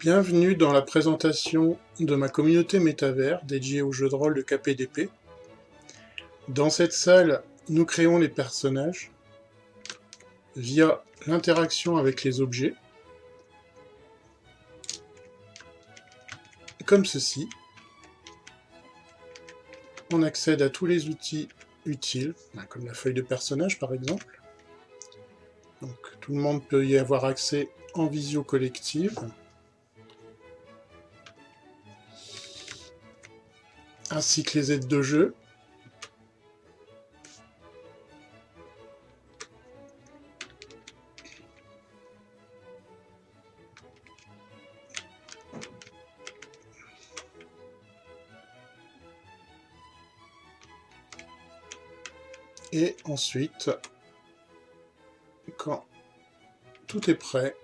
Bienvenue dans la présentation de ma communauté métavers dédiée aux jeux de rôle de KPDP. Dans cette salle, nous créons les personnages via l'interaction avec les objets, comme ceci. On accède à tous les outils utiles, comme la feuille de personnage par exemple. Donc tout le monde peut y avoir accès en visio collective. Ainsi que les aides de jeu. Et ensuite, quand tout est prêt,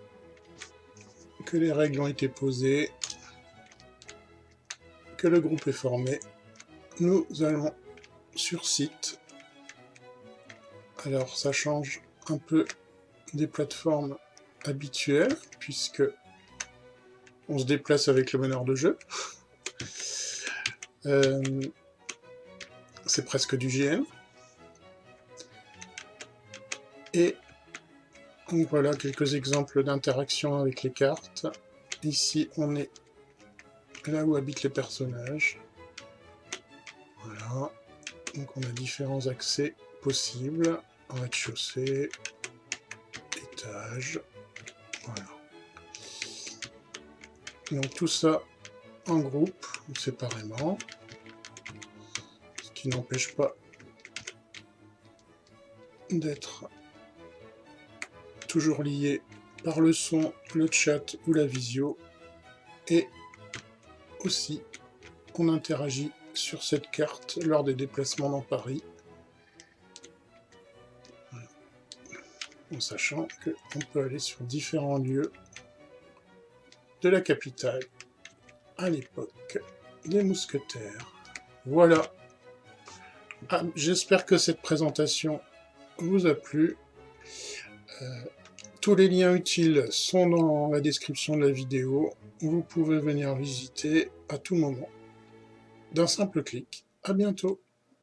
que les règles ont été posées, le groupe est formé, nous allons sur site. Alors ça change un peu des plateformes habituelles, puisque on se déplace avec le meneur de jeu. Euh, c'est presque du GN. Et voilà quelques exemples d'interaction avec les cartes. Ici, on est là où habitent les personnages. Voilà. Donc on a différents accès possibles. Rez-de-chaussée, étage. Voilà. Donc tout ça en groupe ou séparément. Ce qui n'empêche pas d'être toujours lié par le son, le chat ou la visio. Et aussi, on interagit sur cette carte lors des déplacements dans Paris. En sachant qu'on peut aller sur différents lieux de la capitale à l'époque des mousquetaires. Voilà. Ah, j'espère que cette présentation vous a plu. Euh, tous les liens utiles sont dans la description de la vidéo. Vous pouvez venir visiter à tout moment d'un simple clic. À bientôt